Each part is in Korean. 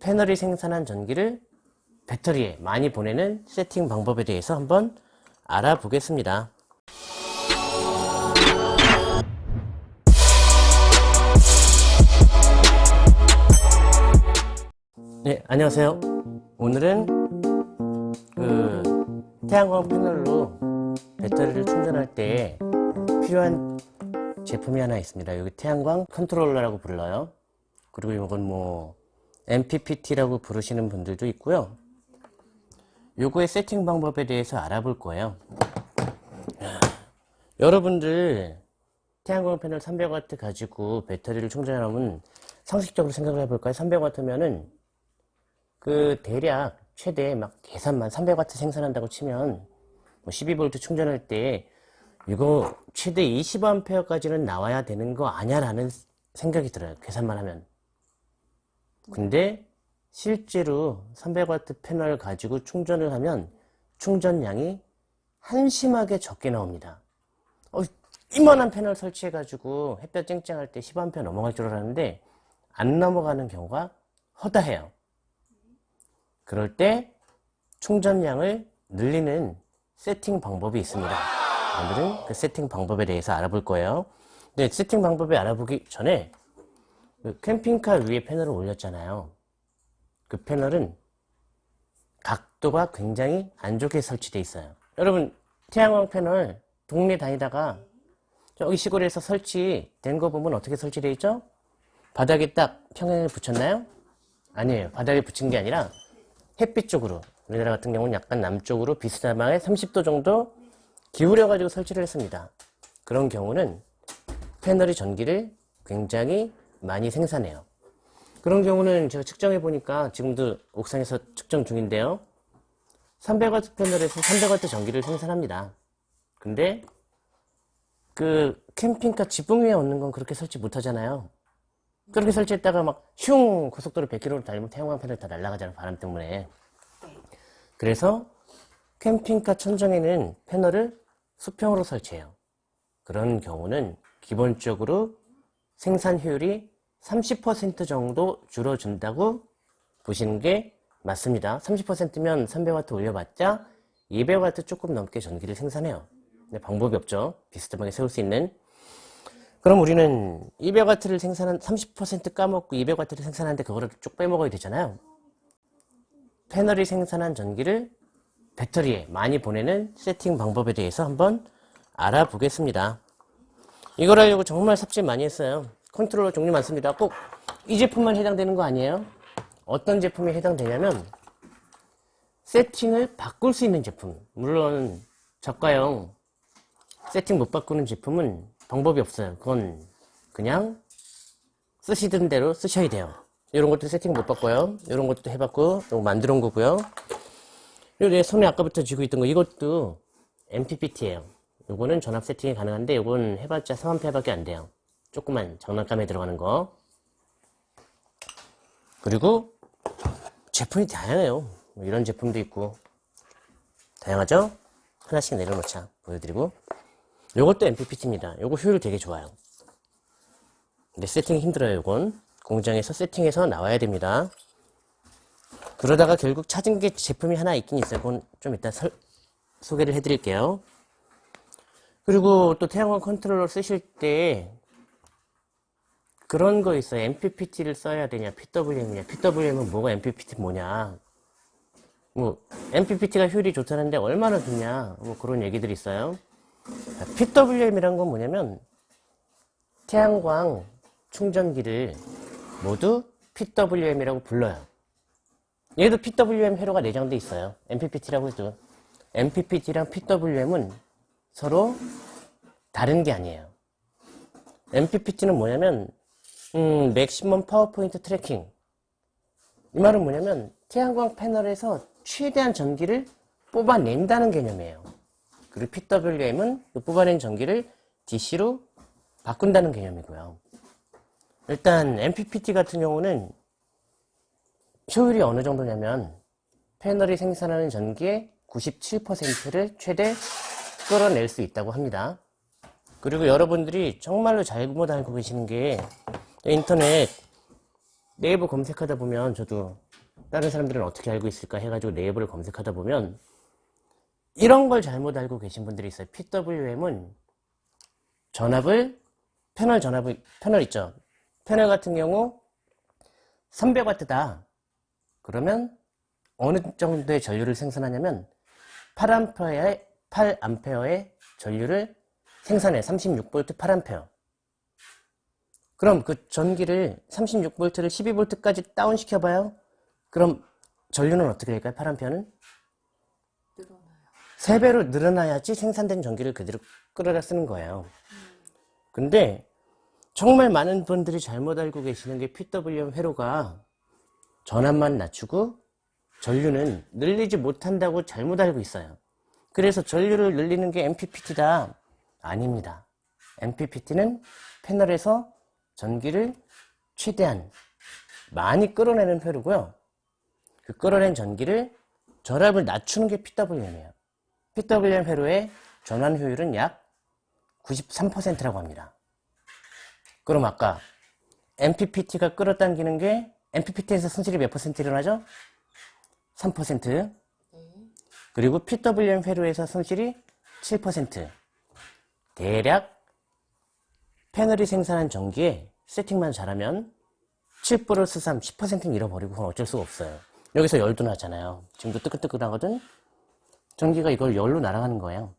패널이 생산한 전기를 배터리에 많이 보내는 세팅 방법에 대해서 한번 알아보겠습니다. 네, 안녕하세요. 오늘은 그 태양광 패널로 배터리를 충전할 때 필요한 제품이 하나 있습니다. 여기 태양광 컨트롤러라고 불러요. 그리고 이건 뭐 MPPT라고 부르시는 분들도 있고요. 요거의 세팅 방법에 대해서 알아볼 거예요. 여러분들 태양광 패널 300W 가지고 배터리를 충전하면 상식적으로 생각을 해볼까요? 300W면은 그 대략 최대 막 계산만 300W 생산한다고 치면 뭐 12V 충전할 때 이거 최대 20A까지는 나와야 되는 거 아냐라는 생각이 들어요. 계산만 하면. 근데 실제로 300W 패널 가지고 충전을 하면 충전량이 한심하게 적게 나옵니다. 어, 이만한 패널 설치해 가지고 햇볕 쨍쨍할 때 10A 넘어갈 줄 알았는데 안 넘어가는 경우가 허다해요. 그럴 때 충전량을 늘리는 세팅 방법이 있습니다. 오늘은 그 세팅 방법에 대해서 알아볼 거예요. 근데 세팅 방법을 알아보기 전에 그 캠핑카 위에 패널을 올렸잖아요. 그 패널은 각도가 굉장히 안 좋게 설치되어 있어요. 여러분 태양광 패널 동네 다니다가 저기 시골에서 설치된 거 보면 어떻게 설치되어 있죠? 바닥에 딱 평행을 붙였나요? 아니에요. 바닥에 붙인 게 아니라 햇빛 쪽으로 우리나라 같은 경우는 약간 남쪽으로 비스듬하게 30도 정도 기울여 가지고 설치를 했습니다. 그런 경우는 패널이 전기를 굉장히 많이 생산해요. 그런 경우는 제가 측정해 보니까 지금도 옥상에서 측정 중인데요. 300W 패널에서 300W 전기를 생산합니다. 근데 그 캠핑카 지붕 위에 얹는 건 그렇게 설치 못 하잖아요. 그렇게 설치했다가 막 슝 고속도로 100km로 달리면 태양광 패널 다 날아가잖아요. 바람 때문에. 그래서 캠핑카 천정에는 패널을 수평으로 설치해요. 그런 경우는 기본적으로 생산 효율이 30% 정도 줄어준다고 보시는 게 맞습니다. 30%면 300W 올려봤자 200W 조금 넘게 전기를 생산해요. 근데 방법이 없죠. 비스듬하게 세울 수 있는. 그럼 우리는 200W를 생산한 30% 까먹고 200W를 생산하는데 그거를 쭉 빼먹어야 되잖아요. 패널이 생산한 전기를 배터리에 많이 보내는 세팅 방법에 대해서 한번 알아보겠습니다. 이걸 하려고 정말 삽질 많이 했어요. 컨트롤러 종류 많습니다. 꼭 이 제품만 해당되는 거 아니에요? 어떤 제품이 해당되냐면 세팅을 바꿀 수 있는 제품 물론 저가형 세팅 못 바꾸는 제품은 방법이 없어요. 그건 그냥 쓰시던 대로 쓰셔야 돼요. 이런 것도 세팅 못 바꿔요. 이런 것도 해봤고 이거 만들어 온 거고요. 그리고 내 손에 아까부터 쥐고 있던 거 이것도 MPPT예요. 요거는 전압 세팅이 가능한데 요건 해봤자 3A밖에 안 돼요. 조그만 장난감에 들어가는 거. 그리고 제품이 다양해요. 뭐 이런 제품도 있고 다양하죠? 하나씩 내려놓자 보여드리고 요것도 MPPT입니다. 요거 효율 되게 좋아요. 근데 세팅이 힘들어요. 요건 공장에서 세팅해서 나와야 됩니다. 그러다가 결국 찾은 게 제품이 하나 있긴 있어요. 그건 좀 이따 설, 소개를 해드릴게요. 그리고 또 태양광 컨트롤러 쓰실 때 그런 거 있어요. MPPT를 써야 되냐, PWM이냐. PWM은 뭐가 MPPT 뭐냐. 뭐 MPPT가 효율이 좋다는데 얼마나 좋냐. 뭐 그런 얘기들이 있어요. PWM이란 건 뭐냐면 태양광 충전기를 모두 PWM이라고 불러요. 얘도 PWM 회로가 내장돼 있어요. MPPT라고 해도. MPPT랑 PWM은 서로 다른 게 아니에요. MPPT는 뭐냐면 음, maximum power point tracking 이 말은 뭐냐면 태양광 패널에서 최대한 전기를 뽑아낸다는 개념이에요. 그리고 PWM은 그 뽑아낸 전기를 DC로 바꾼다는 개념이고요. 일단 MPPT 같은 경우는 효율이 어느 정도냐면 패널이 생산하는 전기의 97%를 최대 끌어낼 수 있다고 합니다. 그리고 여러분들이 정말로 잘못 알고 계시는 게 인터넷 네이버 검색하다 보면 저도 다른 사람들은 어떻게 알고 있을까 해가지고 네이버를 검색하다 보면 이런 걸 잘못 알고 계신 분들이 있어요. PWM은 전압을 패널 전압을 패널 있죠. 패널 같은 경우 300W다. 그러면 어느 정도의 전류를 생산하냐면 8A의 8A의 전류를 생산해 36V 8A. 그럼 그 전기를 36V를 12V까지 다운 시켜봐요. 그럼 전류는 어떻게 될까요? 8A는? 늘어나요. 3배로 늘어나야지 생산된 전기를 그대로 끌어다 쓰는 거예요. 근데 정말 많은 분들이 잘못 알고 계시는 게 PWM 회로가 전압만 낮추고 전류는 늘리지 못한다고 잘못 알고 있어요. 그래서 전류를 늘리는 게 MPPT다. 아닙니다. MPPT는 패널에서 전기를 최대한 많이 끌어내는 회로고요. 그 끌어낸 전기를 전압을 낮추는 게 PWM이에요. PWM 회로의 전환 효율은 약 93%라고 합니다. 그럼 아까 MPPT가 끌어당기는 게 MPPT에서 손실이 몇 퍼센트 일어나죠? 3% 네. 그리고 PWM 회로에서 손실이 7% 대략 패널이 생산한 전기에 세팅만 잘하면 7 플러스 3, 10%는 잃어버리고 그건 어쩔 수가 없어요. 여기서 열도 나잖아요. 지금도 뜨끈뜨끈하거든? 전기가 이걸 열로 날아가는 거예요.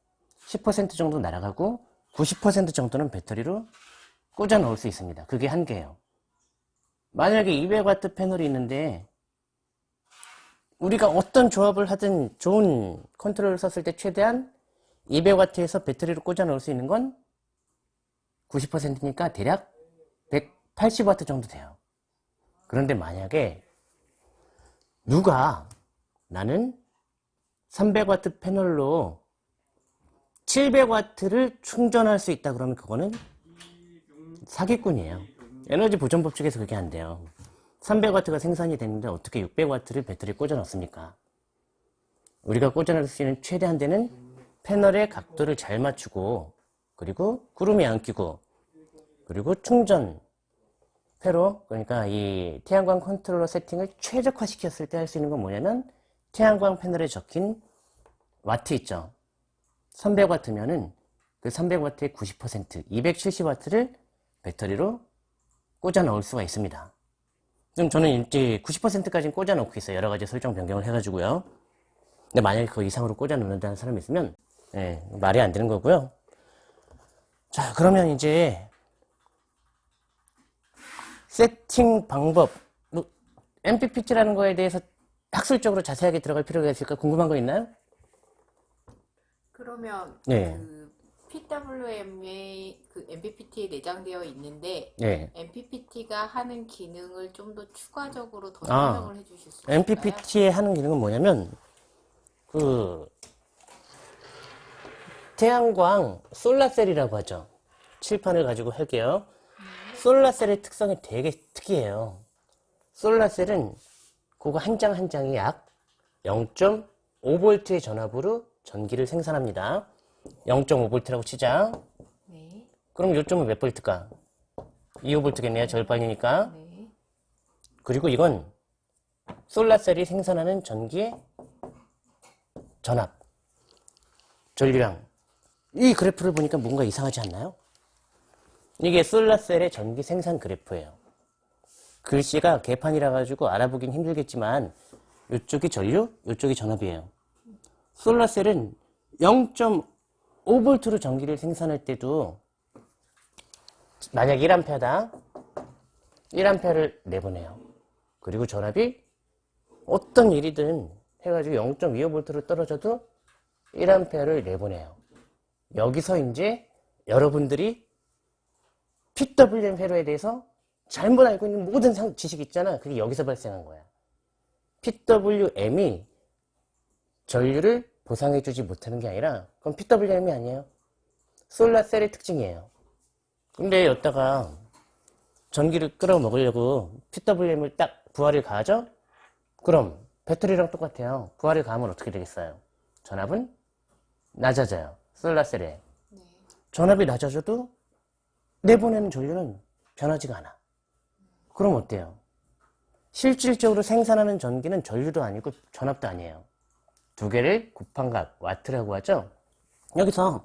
10% 정도 날아가고 90% 정도는 배터리로 꽂아 넣을 수 있습니다. 그게 한계예요. 만약에 200W 패널이 있는데 우리가 어떤 조합을 하든 좋은 컨트롤을 썼을 때 최대한 200W에서 배터리를 꽂아 넣을 수 있는 건 90%니까 대략 180W 정도 돼요. 그런데 만약에 누가 나는 300W 패널로 700W를 충전할 수 있다 그러면 그거는 사기꾼이에요. 에너지 보존 법칙에서 그게 안 돼요. 300W가 생산이 됐는데 어떻게 600W를 배터리에 꽂아 넣습니까? 우리가 꽂아 넣을 수 있는 최대한 되는 패널의 각도를 잘 맞추고 그리고 구름이 안 끼고 그리고 충전 회로 그러니까 이 태양광 컨트롤러 세팅을 최적화 시켰을 때 할 수 있는 건 뭐냐면 태양광 패널에 적힌 와트 있죠 300W면은 그 300W의 90% 270W를 배터리로 꽂아 넣을 수가 있습니다 지금 저는 이제 90%까지는 꽂아 놓고 있어요 여러 가지 설정 변경을 해가지고요 근데 만약에 그 이상으로 꽂아 놓는다는 사람이 있으면 예, 말이 안 되는 거고요 자 그러면 이제 세팅 방법 뭐, MPPT라는 거에 대해서 학술적으로 자세하게 들어갈 필요가 있을까 궁금한 거 있나요? 그러면 네. 그 PWM의 그 MPPT에 내장되어 있는데 네. MPPT가 하는 기능을 좀 더 추가적으로 더 아. 설명을 해주실 수 있을까요? MPPT의 하는 기능은 뭐냐면 그 태양광 솔라셀이라고 하죠. 칠판을 가지고 할게요. 솔라셀의 특성이 되게 특이해요. 솔라셀은 그거 한 장 한 장이 약 0.5V의 전압으로 전기를 생산합니다. 0.5V라고 치자. 네. 그럼 요점은 몇 볼트일까? 2호볼트겠네요. 절반이니까. 네. 그리고 이건 솔라셀이 생산하는 전기의 전압, 전류량. 이 그래프를 보니까 뭔가 이상하지 않나요? 이게 솔라셀의 전기 생산 그래프예요. 글씨가 개판이라 가지고 알아보긴 힘들겠지만 이쪽이 전류, 이쪽이 전압이에요. 솔라셀은 0.5V로 전기를 생산할 때도 만약 1A다. 1A를 내보내요. 그리고 전압이 어떤 일이든 해가지고 0.25V로 떨어져도 1A를 내보내요. 여기서 이제 여러분들이 PWM 회로에 대해서 잘못 알고 있는 모든 상- 지식 있잖아. 그게 여기서 발생한 거야. PWM이 전류를 보상해주지 못하는 게 아니라 그건 PWM이 아니에요. 솔라셀의 특징이에요. 근데 여기다가 전기를 끌어먹으려고 PWM을 딱 부하를 가하죠? 그럼 배터리랑 똑같아요. 부하를 가하면 어떻게 되겠어요? 전압은 낮아져요. 솔라셀에. 네. 전압이 낮아져도 내보내는 전류는 변하지가 않아. 그럼 어때요? 실질적으로 생산하는 전기는 전류도 아니고 전압도 아니에요. 두 개를 곱한 값, 와트라고 하죠. 여기서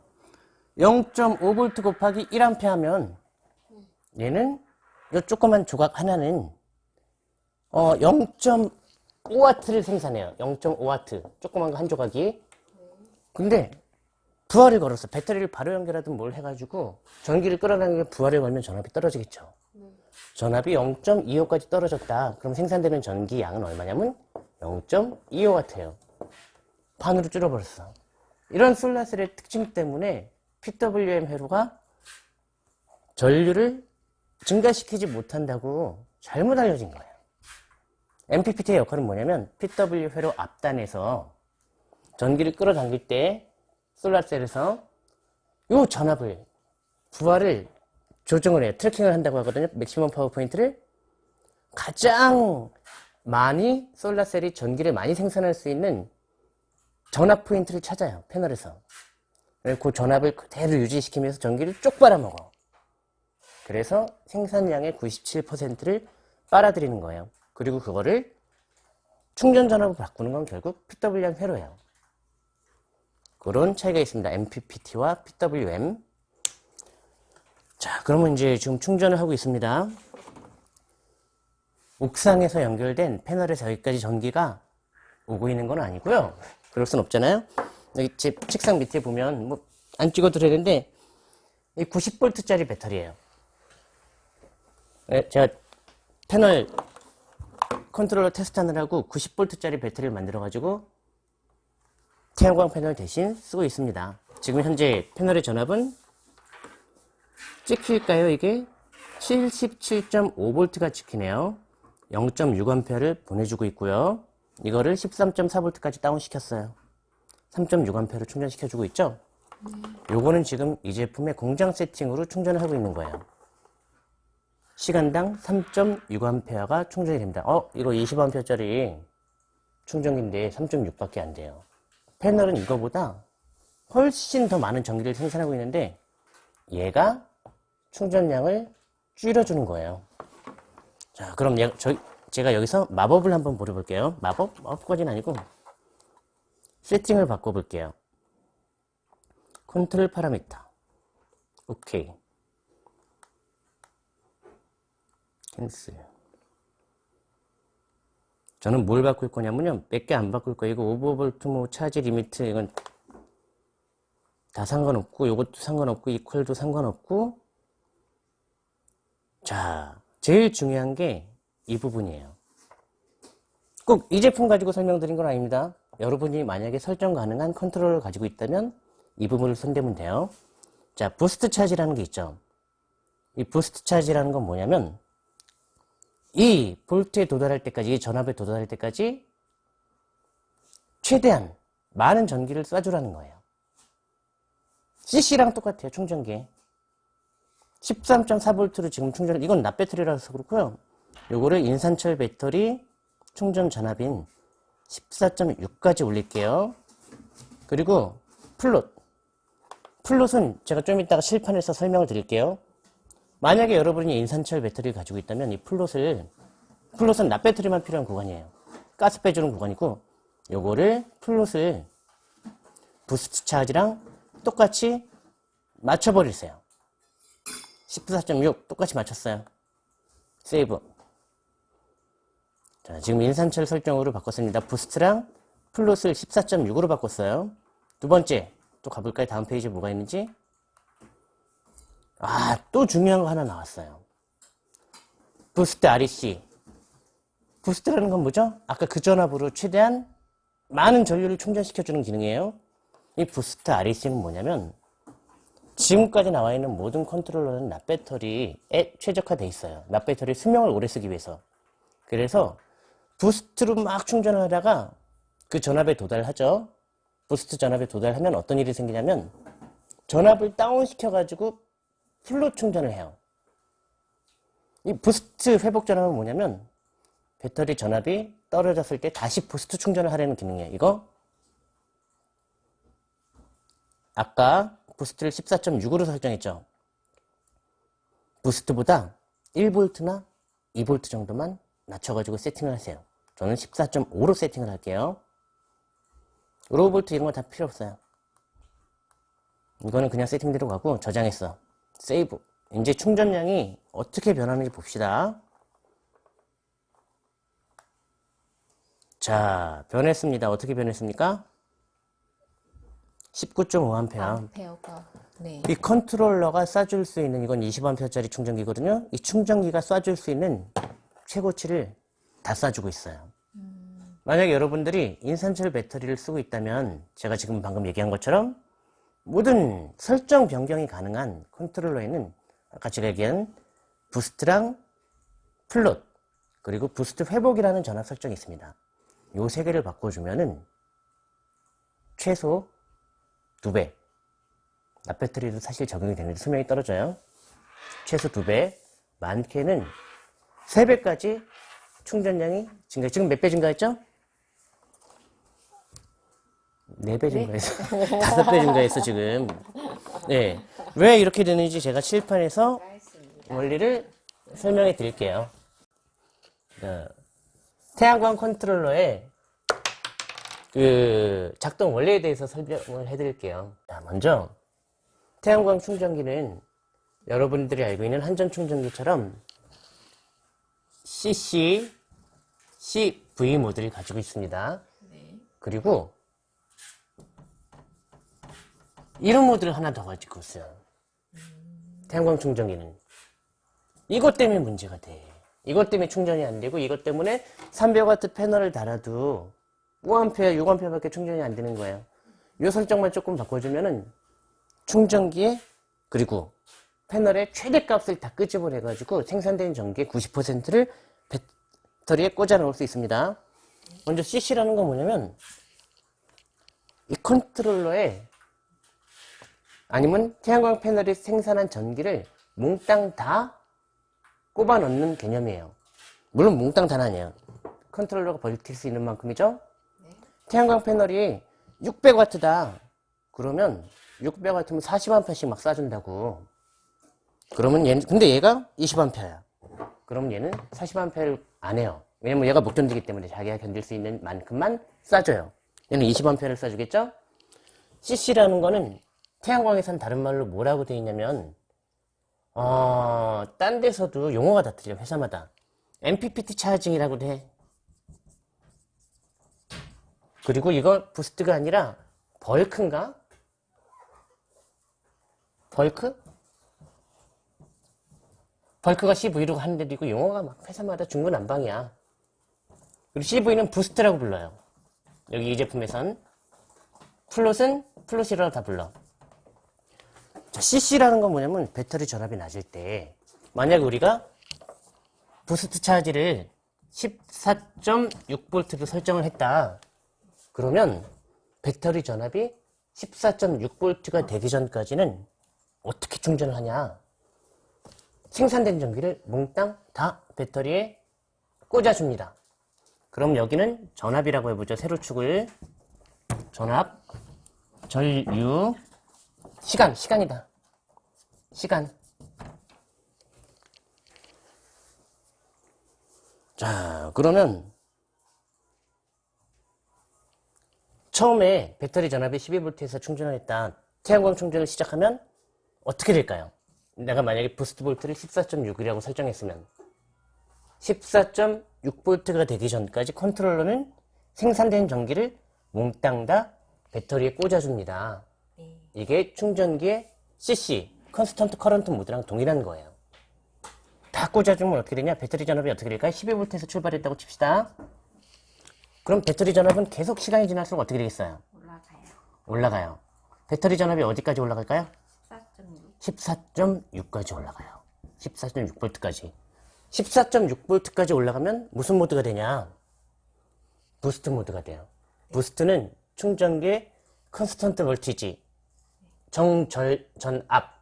0.5V 곱하기 1A 하면 얘는 이 조그만 조각 하나는 어, 0.5W를 생산해요. 0.5W. 조그만 거 한 조각이. 근데 부하를 걸었어. 배터리를 바로 연결하든 뭘 해가지고 전기를 끌어당기면 부하를 걸면 전압이 떨어지겠죠. 전압이 0.25까지 떨어졌다. 그럼 생산되는 전기 양은 얼마냐면 0.25W예요. 반으로 줄어버렸어. 이런 솔라셀의 특징 때문에 PWM 회로가 전류를 증가시키지 못한다고 잘못 알려진 거예요. MPPT의 역할은 뭐냐면 PWM 회로 앞단에서 전기를 끌어당길 때 solar cell에서 요 전압을 부하를 조정을 해요. tracking을 한다고 하거든요. maximum power point를 가장 많이 solar cell이 전기를 많이 생산할 수 있는 전압 포인트를 찾아요. 패널에서. 그 전압을 그대로 유지시키면서 전기를 쭉 빨아먹어. 그래서 생산량의 97%를 빨아들이는 거예요. 그리고 그거를 충전 전압으로 바꾸는 건 결국 PWM 회로예요. 그런 차이가 있습니다. MPPT와 PWM. 자, 그러면 이제 지금 충전을 하고 있습니다. 옥상에서 연결된 패널에서 여기까지 전기가 오고 있는 건 아니고요. 그럴 순 없잖아요. 여기 제 책상 밑에 보면 뭐 안 찍어도 되는데 이 90V짜리 배터리예요. 네, 제가 패널 컨트롤러 테스트하느라고 90V짜리 배터리를 만들어 가지고 태양광 패널 대신 쓰고 있습니다. 지금 현재 패널의 전압은 찍힐까요? 이게 77.5V가 찍히네요. 0.6A를 보내주고 있고요. 이거를 13.4V까지 다운시켰어요. 3.6A를 충전시켜주고 있죠? 요거는 지금 이 제품의 공장 세팅으로 충전을 하고 있는 거예요. 시간당 3.6A가 충전이 됩니다. 어, 이거 20A짜리 충전기인데 3.6밖에 안 돼요. 패널은 이거보다 훨씬 더 많은 전기를 생산하고 있는데 얘가 충전량을 줄여주는 거예요. 자, 그럼 얘, 저, 제가 여기서 마법을 한번 부려볼게요. 마법? 마법까지는 아니고 세팅을 바꿔볼게요. Control parameter. 오케이. Cancel. 저는 뭘 바꿀 거냐면요. 몇 개 안 바꿀 거예요. 이거 5V 뭐 charge limit 이건 다 상관없고 요것도 상관없고 equal도 상관없고 자, 제일 중요한 게 이 부분이에요. 꼭 이 제품 가지고 설명드린 건 아닙니다. 여러분이 만약에 설정 가능한 컨트롤을 가지고 있다면 이 부분을 손대면 돼요. 자, boost charge라는 게 있죠. 이 boost charge라는 건 뭐냐면 이 볼트에 도달할 때까지, 이 전압에 도달할 때까지 최대한 많은 전기를 쏴주라는 거예요. CC랑 똑같아요, 충전기. 13.4V로 지금 충전, 이건 납배터리라서 그렇고요. 요거를 인산철 배터리 충전 전압인 14.6까지 올릴게요. 그리고 float. Float는 제가 좀 이따가 칠판에서 설명을 드릴게요. 만약에 여러분이 인산철 배터리를 가지고 있다면 이 float을 Float은 납배터리만 필요한 구간이에요. 가스 빼주는 구간이고 요거를 float을 boost charge랑 똑같이 맞춰버리세요. 14.6 똑같이 맞췄어요. Save. 자, 지금 인산철 설정으로 바꿨습니다. boost랑 float을 14.6으로 바꿨어요. 두 번째, 또 가볼까요? 다음 페이지에 뭐가 있는지. 아, 또 중요한 거 하나 나왔어요. boost REC. boost라는 건 뭐죠? 아까 그 전압으로 최대한 많은 전류를 충전시켜주는 기능이에요. 이 boost REC는 뭐냐면, 지금까지 나와 있는 모든 컨트롤러는 납배터리에 최적화되어 있어요. 납배터리 수명을 오래 쓰기 위해서. 그래서 boost로 막 충전을 하다가 그 전압에 도달하죠. boost 전압에 도달하면 어떤 일이 생기냐면 전압을 다운시켜 가지고 full로 충전을 해요. 이 boost 회복 전압은 뭐냐면 배터리 전압이 떨어졌을 때 다시 boost 충전을 하려는 기능이에요. 이거 아까 boost를 14.6으로 설정했죠. boost보다 1V나 2V 정도만 낮춰가지고 세팅을 하세요. 저는 14.5로 세팅을 할게요. low volt 이런 거 다 필요 없어요. 이거는 그냥 세팅대로 가고 저장했어. save. 이제 충전량이 어떻게 변하는지 봅시다. 자, 변했습니다. 어떻게 변했습니까? 19.5A. 암페어가 네. 이 컨트롤러가 쏴줄 수 있는 이건 20A짜리 충전기거든요. 이 충전기가 쏴줄 수 있는 최고치를 다 쏴주고 있어요. 만약에 여러분들이 인산철 배터리를 쓰고 있다면 제가 지금 방금 얘기한 것처럼 모든 설정 변경이 가능한 컨트롤러에는 아까 제가 얘기한 boost랑 float 그리고 boost 회복이라는 전압 설정이 있습니다. 요 세 개를 바꿔주면은 최소 두 배, 납배터리도 사실 적용이 되는데 수명이 떨어져요. 최소 2배, 많게는 3배까지 충전량이 증가. 지금 몇 배 증가했죠? 4배 증가했어. 5배 증가했어, 지금. 네. 왜 이렇게 되는지 제가 칠판에서. 원리를 설명해 드릴게요. 어, 태양광 컨트롤러의 그 작동 원리에 대해서 설명을 해 드릴게요. 자, 먼저 태양광 충전기는 여러분들이 알고 있는 한전 충전기처럼 CC, CV 모드를 가지고 있습니다. 네. 그리고 이런 모드를 하나 더 가지고 있어요. 태양광 충전기는. 이것 때문에 문제가 돼. 이것 때문에 충전이 안 되고 이것 때문에 300W 패널을 달아도 5A, 6A밖에 충전이 안 되는 거예요. 이 설정만 조금 바꿔주면은 충전기에 그리고 패널의 최대값을 다 끄집어내 가지고 생산된 전기의 90%를 배터리에 꽂아 넣을 수 있습니다. 먼저 CC라는 건 뭐냐면 이 컨트롤러에 아니면 태양광 패널이 생산한 전기를 몽땅 다 꼽아 넣는 개념이에요. 물론 몽땅 다는 아니에요. 컨트롤러가 버틸 수 있는 만큼이죠. 네. 태양광 패널이 600W다. 그러면 600W면 40A씩 막 쏴준다고. 그러면 얘는 근데 얘가 20A야. 그럼 얘는 40A를 안 해요. 왜냐면 얘가 못 견디기 때문에 자기가 견딜 수 있는 만큼만 쏴줘요. 얘는 20A를 쏴주겠죠? CC라는 거는 태양광에선 다른 말로 뭐라고 되어 있냐면 어, 딴 데서도 용어가 다 틀려 회사마다 MPPT 차징이라고 돼. 그리고 이거 boost가 아니라 bulk인가? bulk? bulk가 CV로 하는 데도 있고 용어가 막 회사마다 중구난방이야. 그리고 CV는 boost라고 불러요. 여기 이 제품에선 float은 float이라고 다 불러. 자, CC라는 건 뭐냐면 배터리 전압이 낮을 때 만약 우리가 부스트 차지를 14.6V로 설정을 했다. 그러면 배터리 전압이 14.6V가 되기 전까지는 어떻게 충전을 하냐? 생산된 전기를 몽땅 다 배터리에 꽂아줍니다. 그럼 여기는 전압이라고 해보죠. 세로축을 전압, 전류, 시간, 시간이다. 시간. 자, 그러면 처음에 배터리 전압이 12V에서 충전을 했다. 태양광 충전을 시작하면 어떻게 될까요? 내가 만약에 boost volt를 14.6이라고 설정했으면 14.6V가 되기 전까지 컨트롤러는 생산된 전기를 몽땅 다 배터리에 꽂아줍니다. 네. 이게 충전기의 CC, constant current 모드랑 동일한 거예요. 다 꽂아주면 어떻게 되냐? 배터리 전압이 어떻게 될까요? 12V에서 출발했다고 칩시다. 그럼 배터리 전압은 계속 시간이 지날수록 어떻게 되겠어요? 올라가요. 올라가요. 배터리 전압이 어디까지 올라갈까요? 4.6. 14.6까지 올라가요. 14.6V까지. 14.6V까지 올라가면 무슨 모드가 되냐? boost 모드가 돼요. boost는 충전기의 constant voltage, 정전압.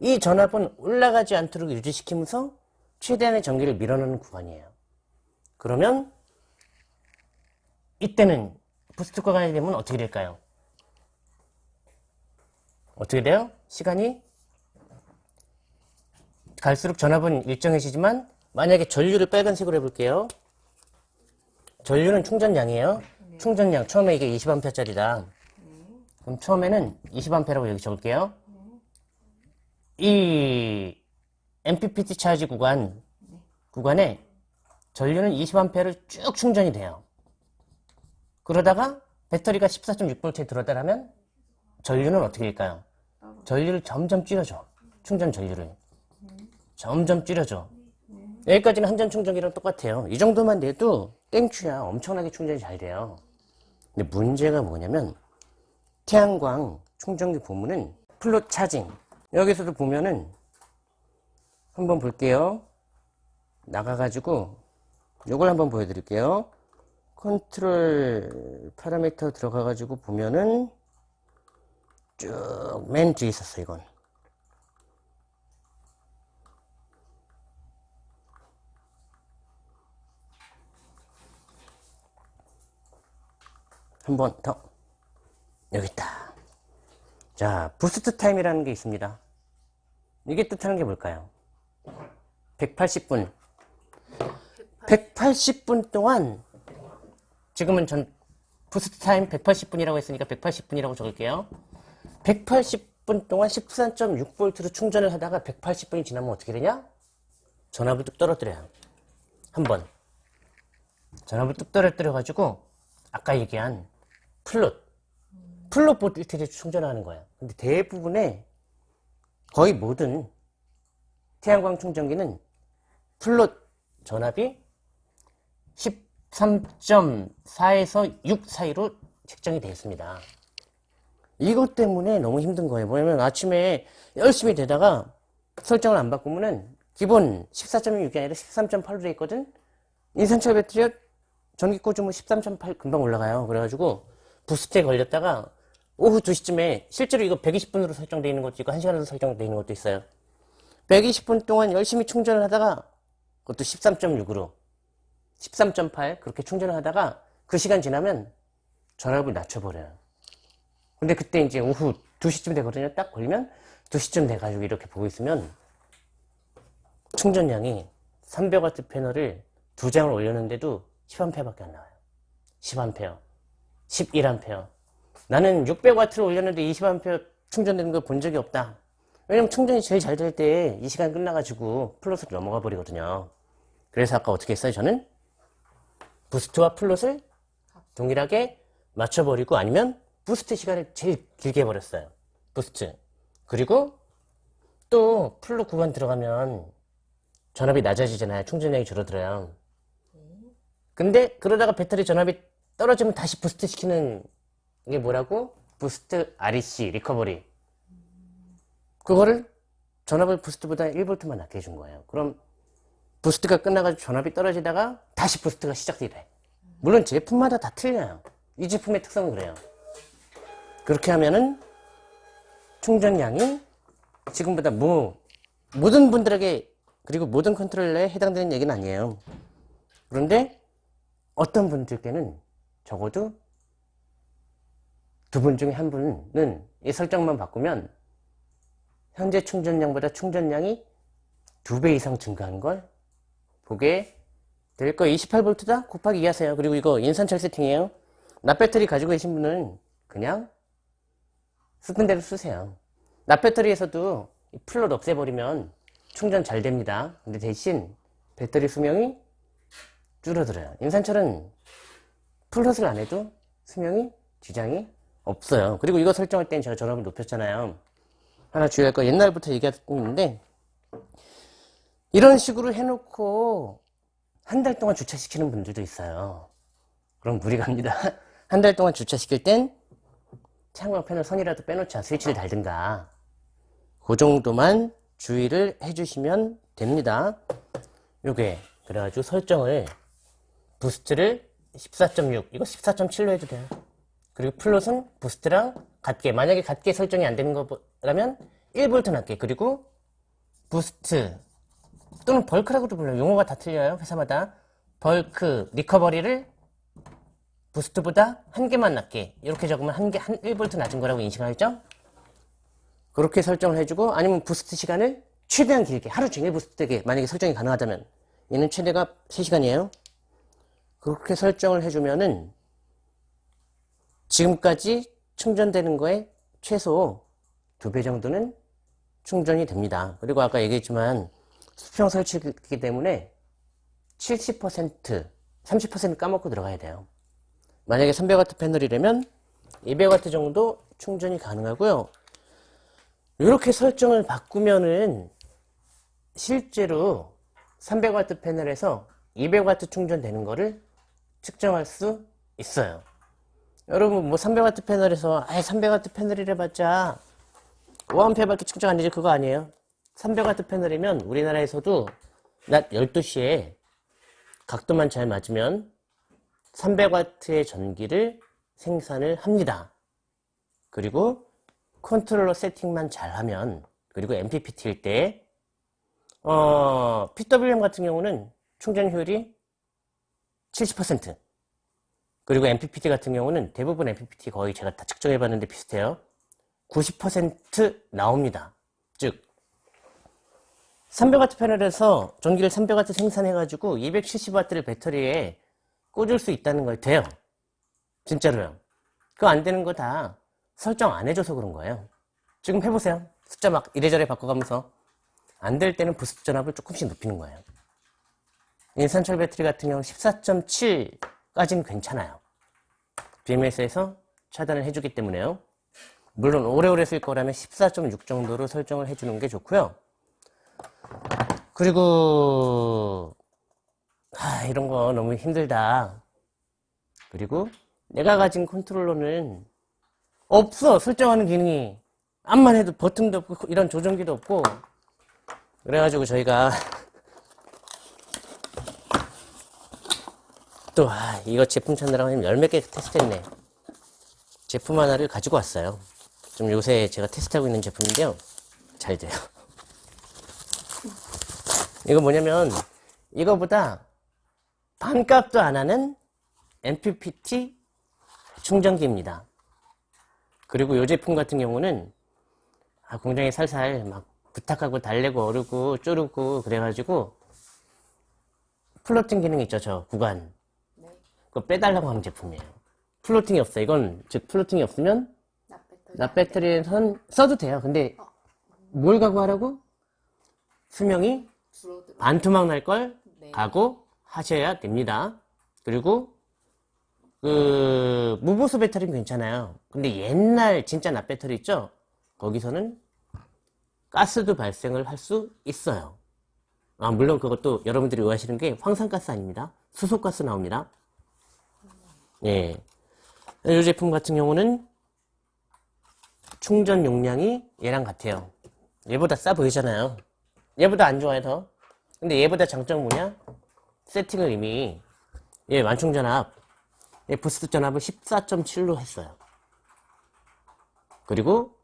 이 전압은 올라가지 않도록 유지시키면서 최대한의 전기를 밀어넣는 구간이에요. 그러면 이때는 boost 구간이 되면 어떻게 될까요? 어떻게 돼요? 시간이 갈수록 전압은 일정해지지만 만약에 전류를 빨간색으로 해볼게요. 전류는 충전량이에요. 충전량 처음에 이게 20A짜리다. 그럼 처음에는 20A라고 여기 적을게요. 이 MPPT 차지 구간 구간에 전류는 20A를 쭉 충전이 돼요. 그러다가 배터리가 14.6V에 들어다라면 전류는 어떻게 될까요? 전류를 점점 줄여줘. 충전 전류를. 점점 줄여줘. 여기까지는 한전 충전기랑 똑같아요. 이 정도만 돼도 thank you야. 엄청나게 충전이 잘 돼요. 근데 문제가 뭐냐면 태양광 충전기 보면은 float charging 여기서도 보면은 한번 볼게요. 나가가지고 요걸 한번 보여드릴게요. control parameter 들어가가지고 보면은 쭉 맨 뒤에 있었어 이건. 한 번 더. 여기 있다. 자, boost time이라는 게 있습니다. 이게 뜻하는 게 뭘까요? 180분. 180분 동안 지금은 전 boost time 180분이라고 했으니까 180분이라고 적을게요. 180분 동안 13.6V로 충전을 하다가 180분이 지나면 어떻게 되냐? 전압을 뚝 떨어뜨려요. 한 번. 전압을 뚝 떨어뜨려 가지고 아까 얘기한 float float volt를 충전하는 거예요. 근데 대부분의 거의 모든 태양광 충전기는 float 전압이 13.4에서 6 사이로 책정이 되어 있습니다. 이것 때문에 너무 힘든 거예요. 뭐냐면 아침에 열심히 되다가 설정을 안 바꾸면은 기본 14.6이 아니라 13.8로 되어 있거든? 인산철 배터리가 전기 꽂으면 13.8 금방 올라가요. 그래가지고 부스트에 걸렸다가 오후 2시쯤에 실제로 이거 120분으로 설정되어 있는 것도 있고 1시간으로 설정되어 있는 것도 있어요. 120분 동안 열심히 충전을 하다가 그것도 13.6으로 13.8 그렇게 충전을 하다가 그 시간 지나면 전압을 낮춰버려요. 근데 그때 이제 오후 2시쯤 되거든요. 딱 걸리면 2시쯤 돼가지고 이렇게 보고 있으면 충전량이 300W 패널을 두 장을 올렸는데도 10A밖에 안 나와요. 10A, 11A. 나는 600W를 올렸는데 20A 충전되는 걸 본 적이 없다. 왜냐면 충전이 제일 잘 될 때 이 시간 끝나가지고 float으로 넘어가 버리거든요. 그래서 아까 어떻게 했어요? 저는 boost와 float을 동일하게 맞춰버리고 아니면 boost 시간을 제일 길게 해버렸어요. boost. 그리고 또 float 구간 들어가면 전압이 낮아지잖아요. 충전량이 줄어들어요. 근데 그러다가 배터리 전압이 떨어지면 다시 boost 시키는 이게 뭐라고? boost REC recovery 그거를 전압을 boost보다 1V만 낮게 해준 거예요 그럼 boost가 끝나가지고 전압이 떨어지다가 다시 boost가 시작이 돼 물론 제품마다 다 틀려요 이 제품의 특성은 그래요 그렇게 하면은 충전량이 지금보다 뭐 모든 분들에게 그리고 모든 컨트롤러에 해당되는 얘기는 아니에요 그런데 어떤 분들께는 적어도 두 분 중에 한 분은 이 설정만 바꾸면 현재 충전량보다 충전량이 두 배 이상 증가한 걸 보게 될 거예요. 28V다? 곱하기 2 하세요. 그리고 이거 인산철 세팅이에요. 납배터리 가지고 계신 분은 그냥 쓰던 대로 쓰세요. 납 배터리에서도 이 float 없애버리면 충전 잘 됩니다. 근데 대신 배터리 수명이 줄어들어요. 인산철은 float을 안 해도 수명이 지장이 없어요. 그리고 이거 설정할 땐 제가 전압을 높였잖아요. 하나 주의할 거 옛날부터 얘기하고 있는데 이런 식으로 해놓고 한 달 동안 주차시키는 분들도 있어요. 그럼 무리 갑니다. 한 달 동안 주차시킬 땐 패널 선이라도 빼놓자. 스위치를 달든가. 그 정도만 주의를 해주시면 됩니다. 요게 그래가지고 설정을 boost를 14.6 이거 14.7로 해도 돼요. 그리고 float은 boost랑 같게 만약에 같게 설정이 안 되는 거라면 1V 낮게. 그리고 boost. 또는 bulk라고도 불러요. 용어가 다 틀려요 회사마다. bulk recovery를 boost보다 한 개만 낮게 이렇게 적으면 한 개 한 1V 낮은 거라고 인식하겠죠 그렇게 설정을 해주고 아니면 boost 시간을 최대한 길게 하루 종일 boost 되게 만약에 설정이 가능하다면 얘는 최대가 3시간이에요. 그렇게 설정을 해주면은 지금까지 충전되는 거에 최소 2배 정도는 충전이 됩니다. 그리고 아까 얘기했지만 수평 설치이기 때문에 70%, 30% 까먹고 들어가야 돼요. 만약에 300W 패널이라면 200W 정도 충전이 가능하고요. 이렇게 설정을 바꾸면은 실제로 300W 패널에서 200W 충전되는 거를 측정할 수 있어요. 여러분 뭐 300W 패널에서 아예 300W 패널이래 봤자 5A밖에 측정 안 되지 그거 아니에요. 300W 패널이면 우리나라에서도 낮 12시에 각도만 잘 맞으면 300W의 전기를 생산을 합니다. 그리고 컨트롤러 세팅만 잘하면 그리고 MPPT일 때 어, PWM 같은 경우는 충전 효율이 70% 그리고 MPPT 같은 경우는 대부분 MPPT 거의 제가 다 측정해 봤는데 비슷해요. 90% 나옵니다. 즉 300W 패널에서 전기를 300W 생산해 가지고 270W를 배터리에 꽂을 수 있다는 걸 돼요. 진짜로요. 그거 안 되는 거 다 설정 안 해줘서 그런 거예요. 지금 해보세요. 숫자 막 이래저래 바꿔가면서 안 될 때는 부스트 전압을 조금씩 높이는 거예요. 인산철 배터리 같은 경우는 14.7까지는 괜찮아요. BMS에서 차단을 해주기 때문에요. 물론 오래오래 쓸 거라면 14.6 정도로 설정을 해주는 게 좋고요. 그리고 아, 이런 거 너무 힘들다. 그리고 내가 가진 컨트롤러는 없어 설정하는 기능이. 암만 해도 버튼도 없고 이런 조정기도 없고. 그래가지고 저희가 또 아, 이거 제품 찾느라고 열몇 개 테스트했네. 제품 하나를 가지고 왔어요. 좀 요새 제가 테스트하고 있는 제품인데요. 잘 돼요. 이거 뭐냐면 이거보다 반값도 안 하는 MPPT 충전기입니다. 그리고 이 제품 같은 경우는 아, 공장에 살살 막 부탁하고 달래고 어르고 쪼르고 그래가지고 floating 기능 있죠 저 구간 네. 그거 빼달라고 하는 제품이에요. floating이 없어. 이건 즉 floating이 없으면 납 배터리. 납 배터리에선 써도 돼요. 근데 뭘 각오하라고? 수명이 줄어들어. 반토막 날걸 네. 각오 하셔야 됩니다. 그리고 그 무보수 배터리는 괜찮아요. 근데 옛날 진짜 납 배터리 있죠? 거기서는 가스도 발생을 할 수 있어요. 아 물론 그것도 여러분들이 오해하시는 게 황산가스 아닙니다. 수소가스 나옵니다. 예. 이 제품 같은 경우는 충전 용량이 얘랑 같아요. 얘보다 싸 보이잖아요. 얘보다 안 좋아요 더. 근데 얘보다 장점 뭐냐? 세팅을 이미 얘 완충 전압, 얘 boost 전압을 14.7로 했어요. 그리고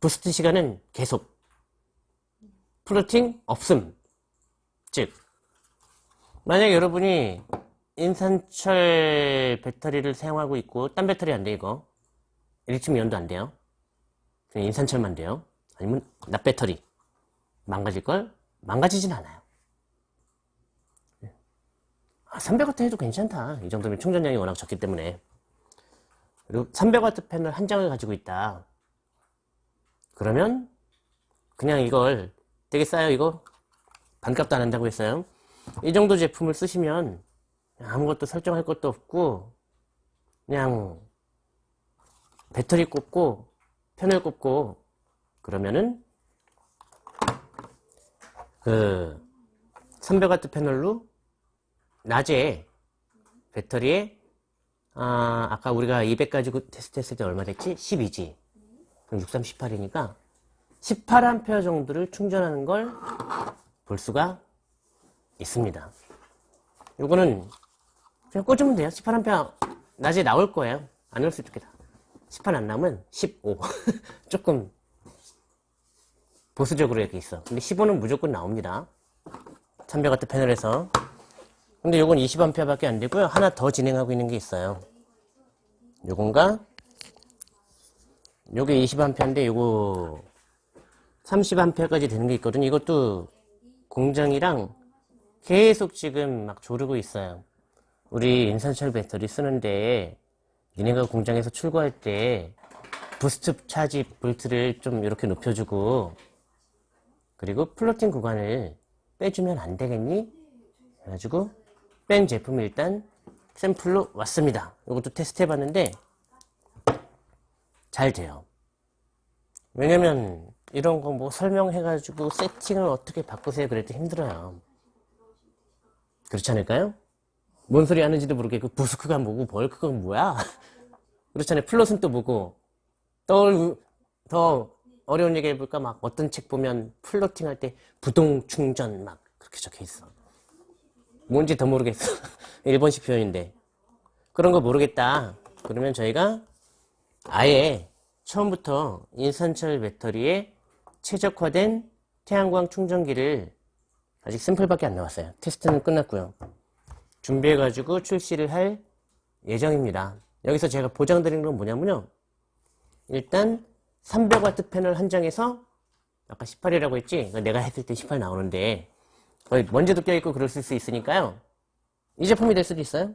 boost 시간은 계속 floating 없음. 즉 만약 여러분이 인산철 배터리를 사용하고 있고 딴 배터리 안 돼 이거 리튬 이온도 안 돼요. 그냥 인산철만 돼요. 아니면 납 배터리 망가질걸? 망가지진 않아요. 아, 300W 해도 괜찮다. 이 정도면 충전량이 워낙 적기 때문에. 그리고 300W 패널 한 장을 가지고 있다. 그러면 그냥 이걸 되게 싸요 이거 반값도 안 한다고 했어요. 이 정도 제품을 쓰시면 아무것도 설정할 것도 없고 그냥 배터리 꽂고 패널 꽂고 그러면은 그 300W 패널로 낮에 배터리에 아, 아까 우리가 200 가지고 테스트했을 때 얼마 됐지? 12지. 그럼 63, 18이니까 18A 정도를 충전하는 걸 볼 수가 있습니다. 요거는 그냥 꽂으면 돼요. 18A 낮에 나올 거예요. 안 나올 수도 있겠다. 18 안 나오면 15. 조금 보수적으로 이렇게 있어. 근데 15는 무조건 나옵니다. 300W 패널에서. 근데 요건 20A 밖에 안 되고요. 하나 더 진행하고 있는 게 있어요. 요건가? 요게 20A인데 요거 30A까지 되는 게 있거든요. 이것도 공장이랑 계속 지금 막 조르고 있어요. 우리 인산철 배터리 쓰는데 니네가 공장에서 출고할 때 boost charge volt를 좀 이렇게 높여주고 그리고 floating 구간을 빼주면 안 되겠니? 그래가지고 뺀 제품이 일단 샘플로 왔습니다. 이것도 테스트 해봤는데 잘 돼요. 왜냐면 이런 거 뭐 설명해가지고 세팅을 어떻게 바꾸세요 그래도 힘들어요. 그렇지 않을까요? 뭔 소리 하는지도 모르겠고 boost가 뭐고 bulk가 뭐야? 그렇잖아요. float은 또 뭐고 더, 더 어려운 얘기 해볼까? 막 어떤 책 보면 floating 할 때 부동 충전 막 그렇게 적혀 있어. 뭔지 더 모르겠어. 일본식 표현인데. 그런 거 모르겠다. 그러면 저희가 아예 처음부터 인산철 배터리에 최적화된 태양광 충전기를 아직 샘플밖에 안 나왔어요. 테스트는 끝났고요. 준비해 가지고 출시를 할 예정입니다. 여기서 제가 보장드리는 건 뭐냐면요. 일단 300W 패널 한 장에서 아까 18이라고 했지? 내가 했을 때 18 나오는데 먼지도 껴있고 그럴 수 있으니까요. 이 제품이 될 수도 있어요.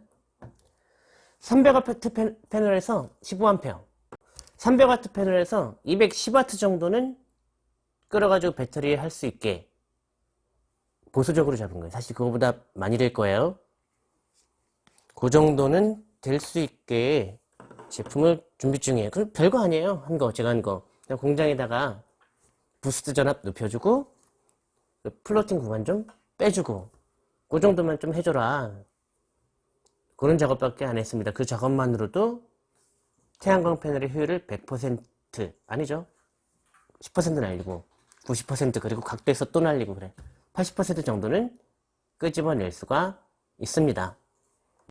300W 패널에서 15A 300W 패널에서 210W 정도는 끌어가지고 배터리에 할수 있게 보수적으로 잡은 거예요. 사실 그거보다 많이 될 거예요. 그 정도는 될 수 있게 제품을 준비 중이에요. 그 별거 아니에요. 한 거, 제가 한 거. 공장에다가 boost 전압 높여주고 그 floating 구간 좀 빼주고 그 정도만 좀 해줘라. 그런 작업밖에 안 했습니다. 그 작업만으로도 태양광 패널의 효율을 100% 아니죠. 10% 날리고 90% 그리고 각도에서 또 날리고 그래. 80% 정도는 끄집어낼 수가 있습니다.